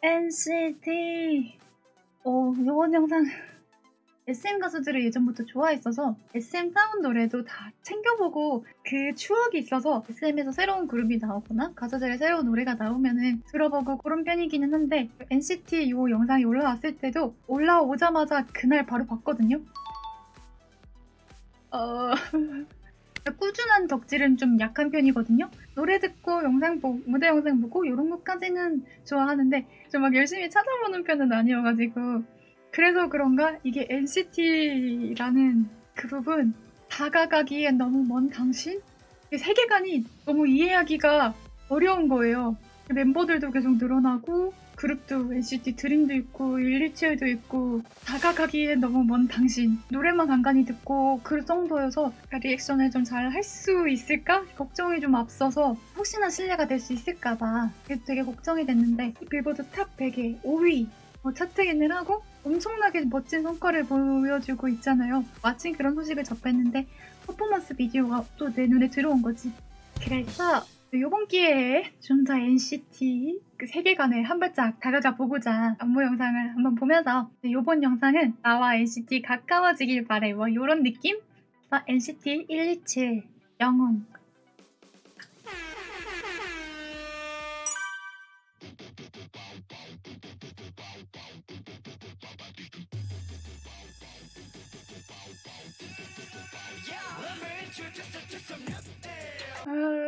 NCT 어, 이번 영상 SM 가수들을 예전부터 좋아했어서 SM 사운 노래도 다 챙겨보고 그 추억이 있어서 SM에서 새로운 그룹이 나오거나 가수들의 새로운 노래가 나오면은 들어보고 그런 편이기는 한데 NCT 이 영상이 올라왔을 때도 올라오자마자 그날 바로 봤거든요. 어... 꾸준한 덕질은 좀 약한 편이거든요. 노래 듣고 영상 보고 무대 영상 보고 이런 것까지는 좋아하는데 좀 막 열심히 찾아보는 편은 아니어가지고 그래서 그런가 이게 NCT라는 그룹은 다가가기엔 너무 먼 당신? 세계관이 너무 이해하기가 어려운 거예요. 멤버들도 계속 늘어나고 그룹도 NCT 드림도 있고 127도 있고 다가가기엔 너무 먼 당신. 노래만 간간히 듣고 그 정도여서 리액션을 좀 잘 할 수 있을까? 걱정이 좀 앞서서 혹시나 신뢰가 될 수 있을까봐 되게 걱정이 됐는데 빌보드 탑 100에 5위 뭐 chart in을 하고 엄청나게 멋진 성과를 보여주고 있잖아요. 마침 그런 소식을 접했는데 퍼포먼스 비디오가 또 내 눈에 들어온 거지. 그래서 이번 기회에 좀 더 NCT 그 세계관에 한 발짝 다가가 보고자 안무 영상을 한번 보면서 이번 영상은 나와 NCT 가까워지길 바래. 뭐 이런 느낌? NCT 127 영혼. 아, 오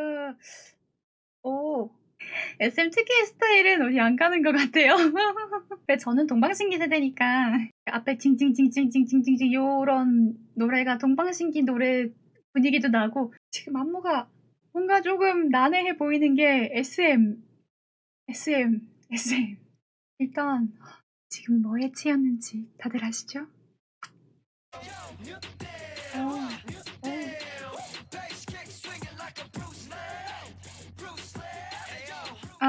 SM 특유의 스타일은 우리 안 가는 것 같아요. 저는 동방신기 세대니까 앞에 징징징징징징징 요런 노래가 동방신기 노래 분위기도 나고 지금 안무가 뭔가 조금 난해해 보이는 게 SM, SM, SM. 일단 지금 뭐에 치였는지 다들 아시죠? 어.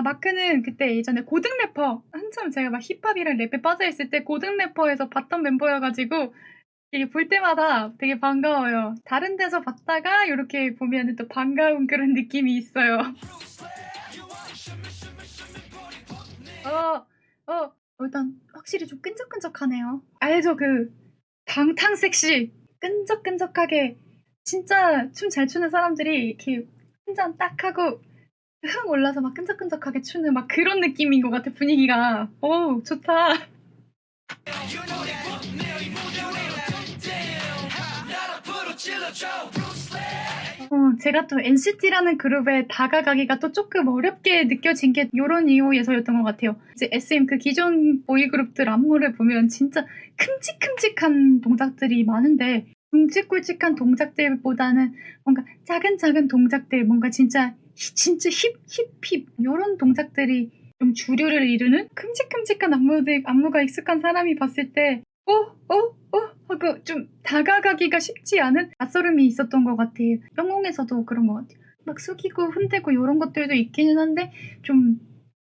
아 마크는 그때 예전에 고등 래퍼 한참 제가 막 힙합이랑 랩에 빠져 있을 때 고등 래퍼에서 봤던 멤버여가지고 이게 볼 때마다 되게 반가워요. 다른 데서 봤다가 이렇게 보면 또 반가운 그런 느낌이 있어요. 어, 어, 일단 확실히 좀 끈적끈적하네요. 알죠? 그 방탕 섹시 끈적끈적하게 진짜 춤 잘 추는 사람들이 이렇게 한 잔 딱 하고 흥 올라서 막 끈적끈적하게 추는 막 그런 느낌인 것 같아 분위기가 오 좋다 어, 제가 또 NCT라는 그룹에 다가가기가 또 조금 어렵게 느껴진 게 이런 이유에서였던 것 같아요. 이제 SM 그 기존 보이그룹들 안무를 보면 진짜 큼직큼직한 동작들이 많은데 굵직굵직한 동작들보다는 뭔가 작은 작은 동작들 뭔가 진짜 진짜 힙, 힙 힙 이런 동작들이 좀 주류를 이루는 큼직큼직한 안무들, 안무가 익숙한 사람이 봤을 때 어? 어? 어? 하고 좀 다가가기가 쉽지 않은 낯설음이 있었던 것 같아요. 영웅에서도 그런 것 같아요. 막 숙이고 흔들고 이런 것들도 있기는 한데 좀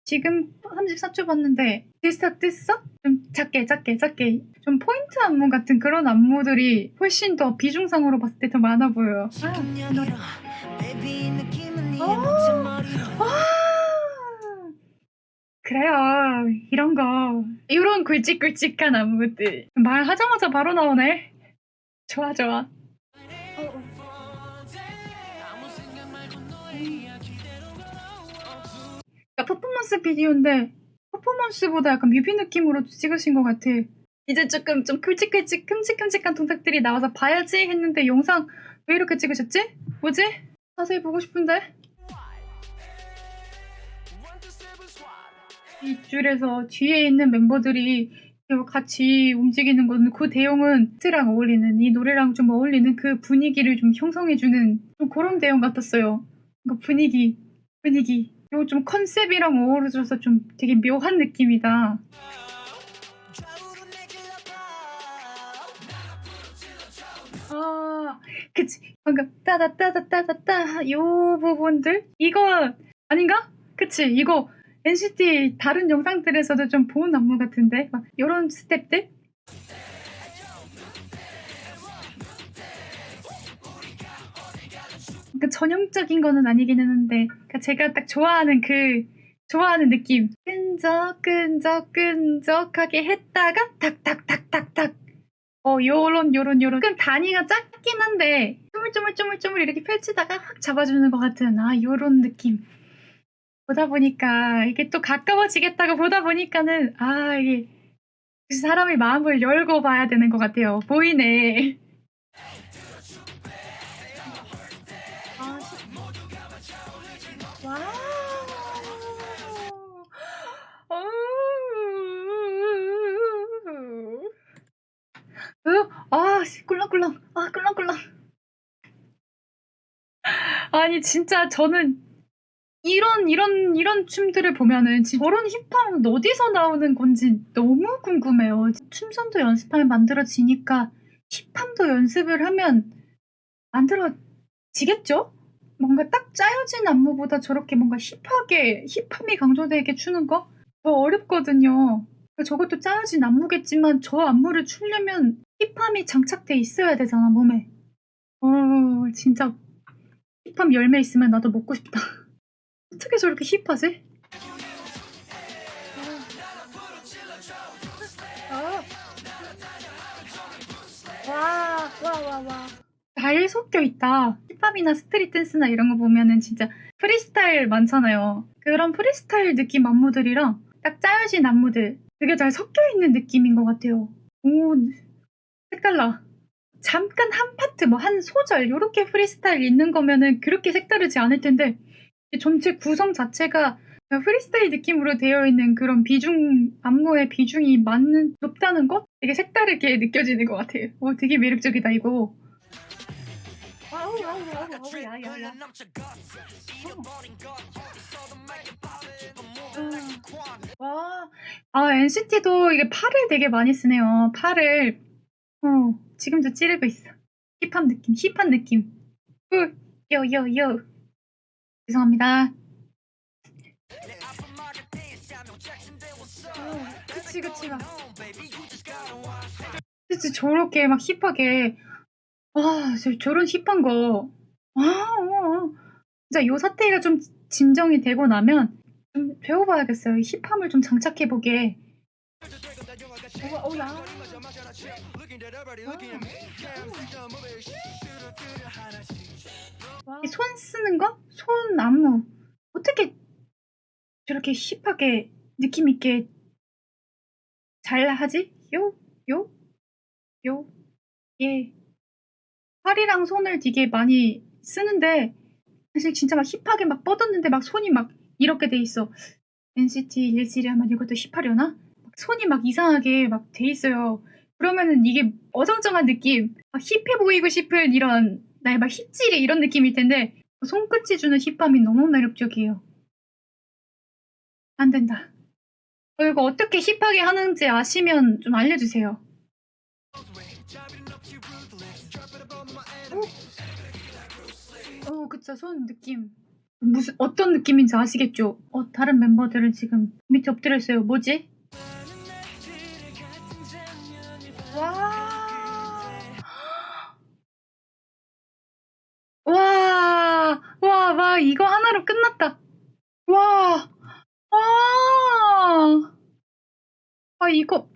지금 34초 봤는데 뜨싹 뜨싹? 좀 작게 작게 작게 좀 포인트 안무 같은 그런 안무들이 훨씬 더 비중상으로 봤을 때 더 많아 보여요. 아. 그래요. 이런 거. 이런 굵직굵직한 안무들. 말하자마자 바로 나오네. 좋아, 좋아. 그러니까 퍼포먼스 비디오인데 퍼포먼스보다 약간 뮤비 느낌으로 찍으신 것 같아. 이제 조금 좀 굵직굵직 큼직큼직한 동작들이 나와서 봐야지 했는데 영상 왜 이렇게 찍으셨지? 뭐지? 자세히 보고 싶은데? 줄에서 뒤에 있는 member들이 같이 움직이는 건 그 대용은 트랑 어울리는 이 노래랑 좀 어울리는 그 분위기를 좀 형성해주는 좀 그런 대용 같았어요. 그러니까 분위기, 분위기. 이거 좀 컨셉이랑 어우러져서 좀 되게 묘한 느낌이다. 아, 그치. 방금 따다따다따다따 요 부분들? 이거 아닌가? 그치. 이거 NCT 다른 영상들에서도 좀 본 안무 같은데 막 이런 스텝들 그러니까 전형적인 거는 아니기는 한데 그러니까 제가 딱 좋아하는 그 좋아하는 느낌. 끈적, 끈적, 끈적하게 했다가 탁탁탁탁탁. 어, 요런, 요런, 요런. 조금 단위가 작긴 한데, 쪼물쪼물쪼물쪼물 이렇게 펼치다가 확 잡아주는 것 같은, 아, 요런 느낌. 보다 보니까, 이게 또 가까워지겠다고 보다 보니까는, 아, 이게, 사람의 마음을 열고 봐야 되는 것 같아요. 보이네. 아. 어우. 으, 아, 씨, 꿀렁꿀렁. 아, 꿀렁꿀렁. 아니, 진짜 저는 이런, 이런, 이런 춤들을 보면은 지- 저런 힙합은 어디서 나오는 건지 너무 궁금해요. 춤선도 연습하면 만들어지니까 힙합도 연습을 하면 만들어지겠죠? 뭔가 딱 짜여진 안무보다 저렇게 뭔가 힙하게, 힙함이 강조되게 추는 거? 더 어렵거든요. 저것도 짜여진 안무겠지만 저 안무를 추려면 힙함이 장착돼 있어야 되잖아, 몸에. 어, 진짜 hip함 열매 있으면 나도 먹고 싶다. 어떻게 저렇게 hip하지? 와, 와, 와, 와. 잘 섞여 있다. 힙합이나 street 댄스나 이런 거 보면은 진짜 프리스타일 많잖아요. 그런 프리스타일 느낌 안무들이랑 딱 짜여진 안무들 되게 잘 섞여 있는 느낌인 것 같아요. 오, 색달라. 잠깐 한 파트, 뭐 한 소절, 요렇게 프리스타일 있는 거면은 그렇게 색다르지 않을 텐데, 이 전체 구성 자체가 프리스타일 느낌으로 되어 있는 그런 비중, 안무의 비중이 많은, 높다는 것? 되게 색다르게 느껴지는 것 같아요. 오, 되게 매력적이다, 이거. 와우, 와우, 와우, 와우, 야, 야, 야. 와, 아, NCT도 이게 팔을 되게 많이 쓰네요. 팔을. 어, 지금도 찌르고 있어. 힙한 느낌, 힙한 느낌. 후, 요, 요, 요. 죄송합니다. 어, 그치, 그치, 막. 그치, 저렇게 막 힙하게. 와, 저, 저런 힙한 거. 아, 어, 어. 진짜 요 사태가 좀 진정이 되고 나면 좀 배워봐야겠어요. 이 힙함을 좀 장착해보게. 어, 어, 야. 와. 이손 쓰는 거? 손 안무. 어떻게 저렇게 힙하게 느낌 있게 잘 하지? 요, 요, 요, 예. 팔이랑 손을 되게 많이 쓰는데 사실 진짜 막 힙하게 막 뻗었는데 막 손이 막 이렇게 돼 있어. NCT 127이 하면 이것도 힙하려나? 막 손이 막 이상하게 막 돼 있어요. 그러면은 이게 어정쩡한 느낌, 막 힙해 보이고 싶은 이런 나의 막 힙질이 이런 느낌일 텐데 손끝이 주는 힙함이 너무 매력적이에요. 안 된다. 어, 이거 어떻게 힙하게 하는지 아시면 좀 알려주세요. 어, 그쵸. 손 느낌. 무슨, 어떤 느낌인지 아시겠죠? 어, 다른 멤버들은 지금 밑에 엎드려 있어요. 뭐지? 이거 하나로 끝났다. 와. 와. 아, 이거,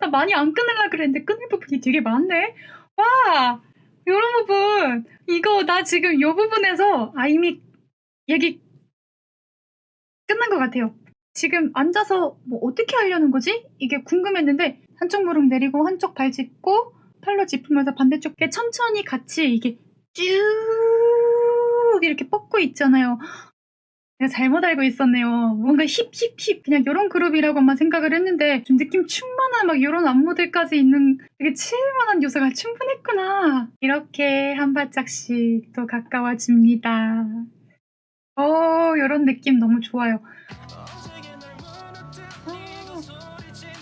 나 많이 안 끊으려 그랬는데 끊을 부분이 되게 많네? 와. 요런 부분. 이거 나 지금 요 부분에서 아, 이미 얘기 끝난 것 같아요. 지금 앉아서 뭐 어떻게 하려는 거지? 이게 궁금했는데 한쪽 무릎 내리고 한쪽 발 짚고 팔로 짚으면서 반대쪽에 천천히 같이 이게 쭉 이렇게 뻗고 있잖아요. 내가 잘못 알고 있었네요. 뭔가 힙힙힙 그냥 이런 그룹이라고만 생각을 했는데 좀 느낌 충만한 막 이런 안무들까지 있는 되게 칠만한 요소가 충분했구나. 이렇게 한 발짝씩 또 가까워집니다. 어, 이런 느낌 너무 좋아요.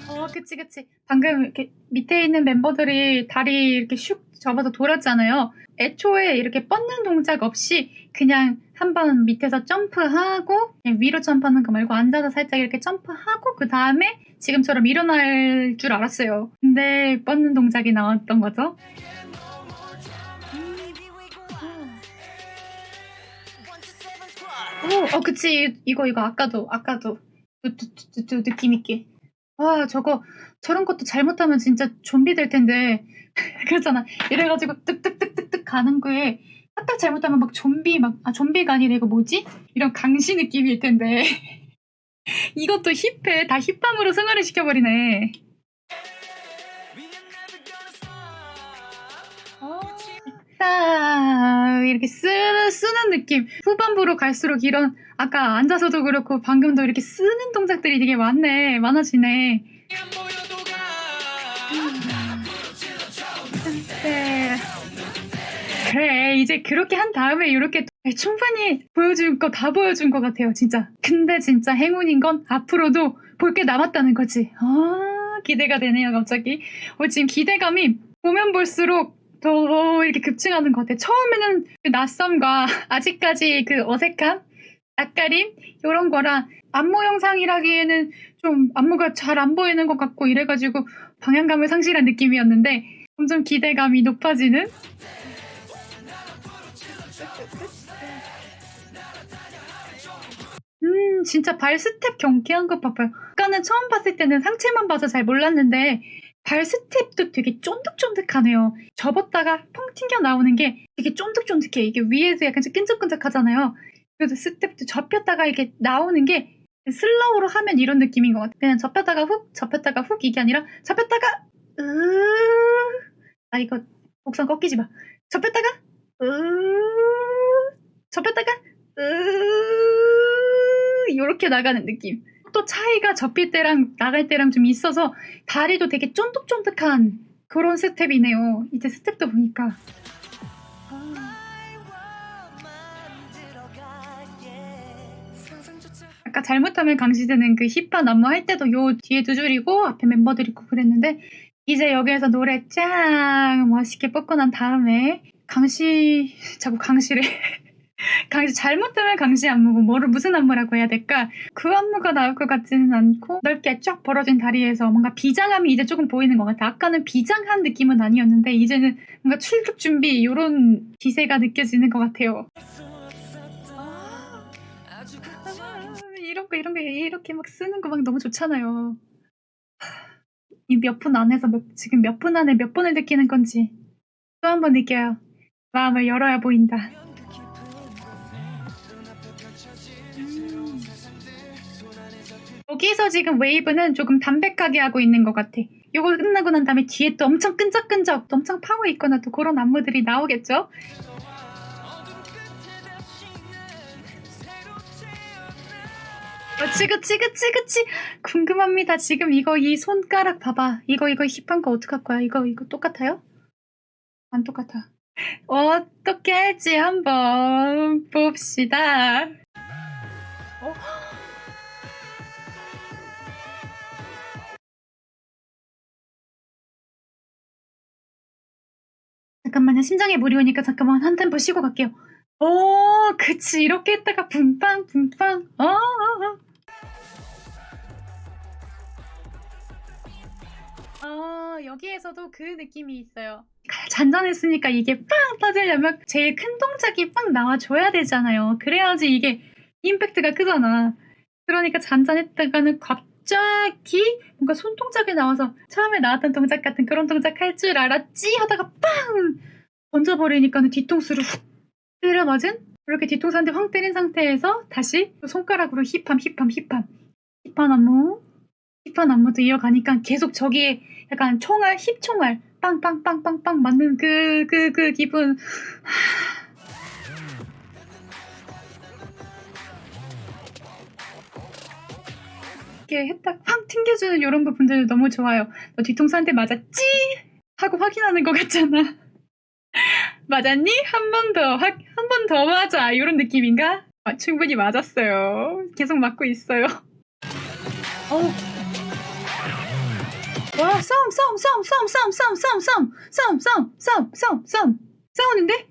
어, 그치, 그치. 방금 이렇게 밑에 있는 멤버들이 다리 이렇게 슉 접어서 돌았잖아요. 애초에 이렇게 뻗는 동작 없이 그냥 한 번 밑에서 점프하고 위로 점프하는 거 말고 앉아서 살짝 이렇게 점프하고 그 다음에 지금처럼 일어날 줄 알았어요. 근데 뻗는 동작이 나왔던 거죠. 오, 어, 그치. 이거, 이거, 아까도, 아까도. 느낌 있게. 와, 저거, 저런 것도 잘못하면 진짜 좀비 될 텐데. 그렇잖아. 이래가지고 뚝뚝뚝뚝뚝 가는 거에, 딱딱 잘못하면 막 좀비, 막, 아, 좀비가 아니라 이거 뭐지? 이런 강시 느낌일 텐데. 이것도 힙해. 다 힙함으로 승화를 시켜버리네. 아, 이렇게 쓰는, 쓰는 느낌. 후반부로 갈수록 이런, 아까 앉아서도 그렇고, 방금도 이렇게 쓰는 동작들이 되게 많네. 많아지네. 네. 그래, 이제 그렇게 한 다음에 이렇게 충분히 보여준 거 다 보여준 것 같아요, 진짜. 근데 진짜 행운인 건 앞으로도 볼 게 남았다는 거지. 아, 기대가 되네요, 갑자기. 어, 지금 기대감이 보면 볼수록 더 이렇게 급증하는 것 같아요. 처음에는 그 낯섦과 아직까지 그 어색함, 낯가림, 이런 거랑 안무 영상이라기에는 좀 안무가 잘 안 보이는 것 같고 이래가지고 방향감을 상실한 느낌이었는데 점점 기대감이 높아지는 음, 진짜 발 스텝 경쾌한 것 봐봐요. 아까는 처음 봤을 때는 상체만 봐서 잘 몰랐는데 발 스텝도 되게 쫀득쫀득하네요. 접었다가 펑 튕겨 나오는 게 되게 쫀득쫀득해. 이게 위에서 약간 좀 끈적끈적하잖아요. 그래서 스텝도 접혔다가 이게 나오는 게 slow로 하면 이런 느낌인 것 같아요. 그냥 접혔다가 훅, 접혔다가 훅 이게 아니라 접혔다가 으, 아 이거 곡선 꺾이지 마. 접혔다가 으, 접혔다가 으, 이렇게 나가는 느낌. 또 차이가 접힐 때랑 나갈 때랑 좀 있어서 다리도 되게 쫀득쫀득한 그런 스텝이네요. 이제 스텝도 보니까. 아까 잘못하면 강시드는 그 힙한 안무 할 때도 요 뒤에 두 줄이고 앞에 멤버들 있고 그랬는데 이제 여기에서 노래 짱 멋있게 뽑고 난 다음에 강시 자꾸 강시를 강시 잘못하면 강시 안무고 뭐를 무슨 안무라고 해야 될까? 그 안무가 나올 것 같지는 않고 넓게 쫙 벌어진 다리에서 뭔가 비장함이 이제 조금 보이는 것 같아. 아까는 비장한 느낌은 아니었는데 이제는 뭔가 출격 준비 이런 기세가 느껴지는 것 같아요. 아, 이런 거 이런 거 이렇게 막 쓰는 거 막 너무 좋잖아요. 이 몇 분 안에서 몇, 지금 몇 분 안에 몇 번을 느끼는 건지 또 한 번 느껴요. 마음을 열어야 보인다. 여기서 지금 웨이브는 조금 담백하게 하고 있는 것 같아. 요거 끝나고 난 다음에 뒤에 또 엄청 끈적끈적, 또 엄청 파워 있거나 또 그런 안무들이 나오겠죠? 그치 그치 그치 그치 궁금합니다 지금 이거 이 손가락 봐봐 이거 이거 힙한 거 어떡할 거야 이거 이거 똑같아요? 안 똑같아 어떻게 할지 한번 봅시다 어? 잠깐만요. 심장에 물이 오니까 잠깐만 한 템포 쉬고 갈게요. 오, 그치. 이렇게 했다가 붕빵, 붕빵. 어, 어, 어. 어, 여기에서도 그 느낌이 있어요. 잔잔했으니까 이게 빵 터지려면 제일 큰 동작이 빵 나와줘야 되잖아요. 그래야지 이게 임팩트가 크잖아. 그러니까 잔잔했다가는 갑자기 뭔가 손동작이 나와서 처음에 나왔던 동작 같은 그런 동작 할 줄 알았지 하다가 빵 던져버리니까는 뒤통수를 훅 때려 맞은 이렇게 뒤통수한테 황 때린 상태에서 다시 손가락으로 힙함 힙함 힙함 힙한 안무 힙한 안무도 이어가니까 계속 저기에 약간 총알 힙총알 빵빵빵빵빵 맞는 그 그 그 기분 이렇게 했다 팡 튕겨주는 이런 부분들 너무 좋아요. 너 뒤통수한테 맞았지? 하고 확인하는 것 같잖아. 맞았니? 한 번 더, 한 번 더 맞아. 이런 느낌인가? 아, 충분히 맞았어요. 계속 맞고 있어요. 어. 와, 싸움, 싸움, 싸움, 싸움, 싸움, 싸움, 싸움, 싸움, 싸움, 싸움, 싸움, 싸움, 싸움, 싸우는데?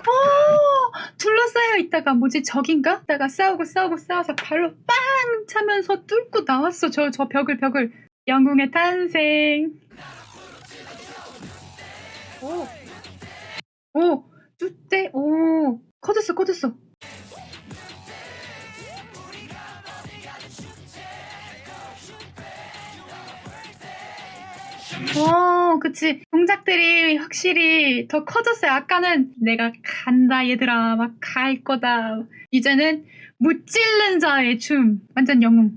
오, 둘러싸여 있다가 뭐지 적인가? 있다가 싸우고 싸우고 싸워서 발로 빵 차면서 뚫고 나왔어. 저, 저 벽을, 벽을. 영웅의 탄생. 오, 오, 뚜떼, 오, 꺼졌어 꺼졌어 어, 그치. 동작들이 확실히 더 커졌어요. 아까는 내가 간다, 얘들아. 막 갈 거다. 이제는 무찔른 자의 춤. 완전 영웅.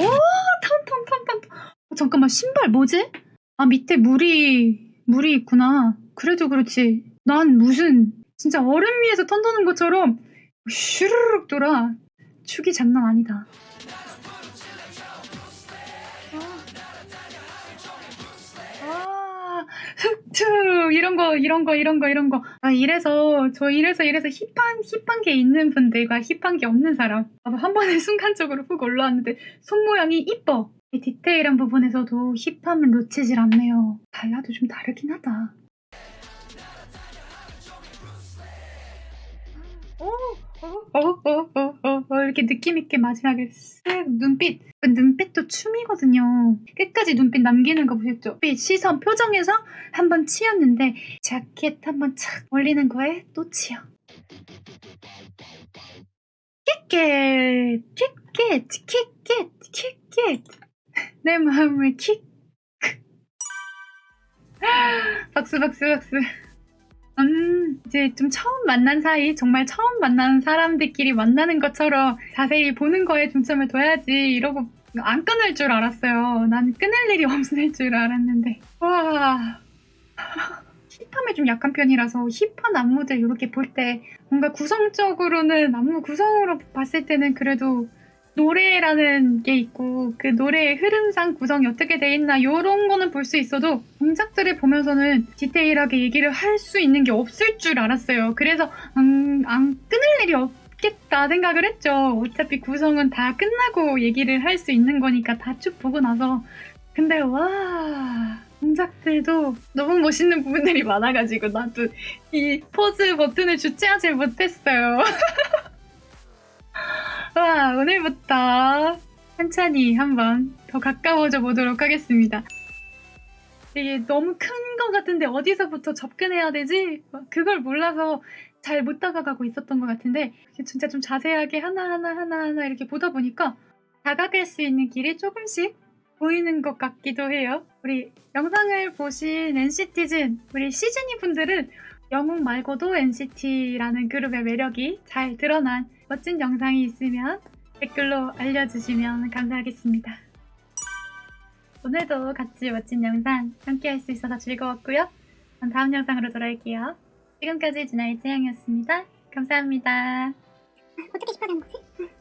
오, 잠깐만, 신발 뭐지? 아, 밑에 물이, 물이 있구나. 그래도 그렇지. 난 무슨, 진짜 얼음 위에서 턴 도는 것처럼 슈르륵 돌아. 축이 장난 아니다. 아, 흑투 이런 거 이런 거 이런 거 이런 거. 아 이래서 저 이래서 이래서 힙한 힙한 게 있는 분들과 힙한 게 없는 사람. 아, 한 번에 순간적으로 훅 올라왔는데 손 모양이 이뻐. 이 디테일한 부분에서도 힙함은 놓치질 않네요. 달라도 좀 다르긴 하다. 오, 어, 어, 이렇게 느낌있게 마지막에 쓱 눈빛. 그 눈빛도 춤이거든요. 끝까지 눈빛 남기는 거 보셨죠? 눈빛, 시선, 표정에서 한번 치였는데, 자켓 한번 착 올리는 거에 또 치여. 킥켓, 킥켓, 킥켓, 킥켓. 내 마음을 킥. 박수, 박수, 박수. 음, 이제 좀 처음 만난 사이, 정말 처음 만나는 사람들끼리 만나는 것처럼 자세히 보는 거에 중점을 둬야지 이러고 안 끊을 줄 알았어요. 난 끊을 일이 없을 줄 알았는데. 와. 힙함에 좀 약한 편이라서 힙한 안무들 이렇게 볼 때 뭔가 구성적으로는 안무 구성으로 봤을 때는 그래도 노래라는 게 있고 그 노래의 흐름상 구성이 어떻게 돼 있나 이런 거는 볼 수 있어도 동작들을 보면서는 디테일하게 얘기를 할 수 있는 게 없을 줄 알았어요. 그래서 음, 안 끊을 일이 없겠다 생각을 했죠. 어차피 구성은 다 끝나고 얘기를 할 수 있는 거니까 다 쭉 보고 나서 근데 와 동작들도 너무 멋있는 부분들이 많아가지고 나도 이 포즈 버튼을 주체하지 못했어요. 와, 오늘부터 천천히 한번 더 가까워져 보도록 하겠습니다. 이게 너무 큰 것 같은데 어디서부터 접근해야 되지? 그걸 몰라서 잘 못 다가가고 있었던 것 같은데 진짜 좀 자세하게 하나하나 하나하나 이렇게 보다 보니까 다가갈 수 있는 길이 조금씩 보이는 것 같기도 해요. 우리 영상을 보신 NCT즌, 우리 시즈니 분들은 영웅 말고도 NCT라는 그룹의 매력이 잘 드러난 멋진 영상이 있으면 댓글로 알려주시면 감사하겠습니다. 오늘도 같이 멋진 영상 함께 할 수 있어서 즐거웠고요. 다음 영상으로 돌아올게요. 지금까지 진아의 채영이었습니다. 감사합니다. 어떻게 10화된 거지?